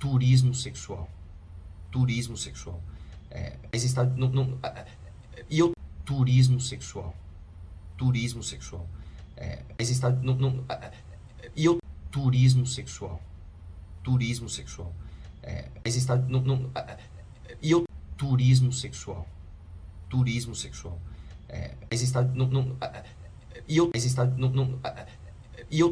turismo sexual. Turismo sexual. É, mas está, não, não, é, e eu, turismo sexual. Turismo sexual. É, mas está, não, não, é, e eu, turismo sexual. Turismo sexual. É, mas está, não, não, é, e eu, turismo sexual. Turismo sexual. É, mas está, não, não, e eu, mas está, não, não, e eu